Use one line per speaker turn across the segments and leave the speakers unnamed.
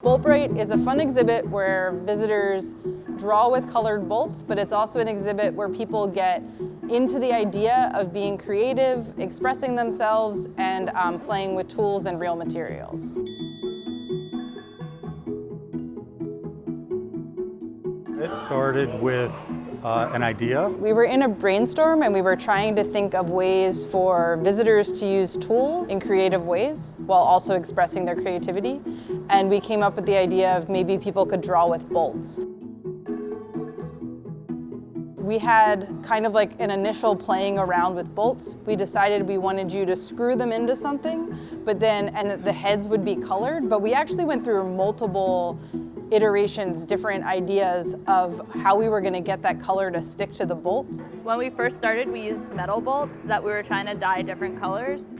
Boltbrite is a fun exhibit where visitors draw with colored bolts, but it's also an exhibit where people get into the idea of being creative, expressing themselves, and um, playing with tools and real materials.
It started with uh, an idea.
We were in a brainstorm and we were trying to think of ways for visitors to use tools in creative ways while also expressing their creativity. And we came up with the idea of maybe people could draw with bolts. We had kind of like an initial playing around with bolts. We decided we wanted you to screw them into something, but then, and the heads would be colored, but we actually went through multiple iterations, different ideas of how we were gonna get that color to stick to the bolts.
When we first started, we used metal bolts that we were trying to dye different colors,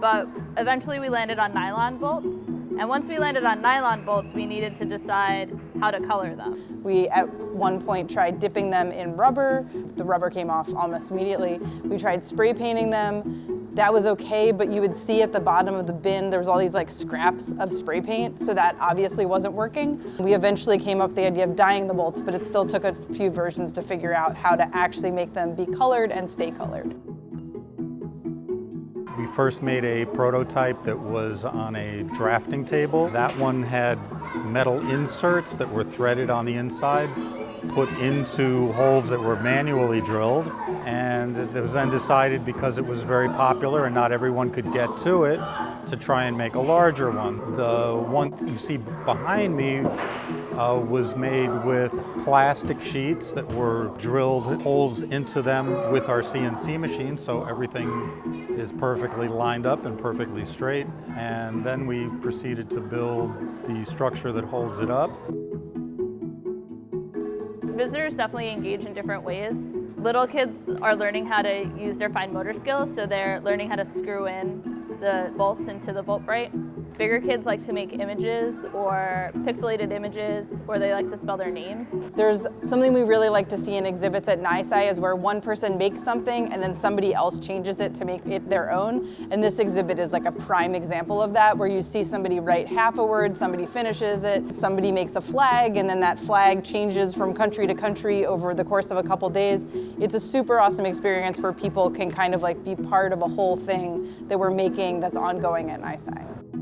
but eventually we landed on nylon bolts. And once we landed on nylon bolts, we needed to decide how to color them.
We, at one point, tried dipping them in rubber. The rubber came off almost immediately. We tried spray painting them. That was okay, but you would see at the bottom of the bin, there was all these like scraps of spray paint, so that obviously wasn't working. We eventually came up with the idea of dyeing the bolts, but it still took a few versions to figure out how to actually make them be colored and stay colored.
We first made a prototype that was on a drafting table. That one had metal inserts that were threaded on the inside put into holes that were manually drilled and it was then decided because it was very popular and not everyone could get to it to try and make a larger one. The one you see behind me uh, was made with plastic sheets that were drilled holes into them with our CNC machine so everything is perfectly lined up and perfectly straight and then we proceeded to build the structure that holds it up.
Visitors definitely engage in different ways. Little kids are learning how to use their fine motor skills, so they're learning how to screw in the bolts into the Boltbrite. Bigger kids like to make images or pixelated images, or they like to spell their names.
There's something we really like to see in exhibits at NYSCI is where one person makes something and then somebody else changes it to make it their own. And this exhibit is like a prime example of that, where you see somebody write half a word, somebody finishes it, somebody makes a flag, and then that flag changes from country to country over the course of a couple days. It's a super awesome experience where people can kind of like be part of a whole thing that we're making that's ongoing at NYSCI.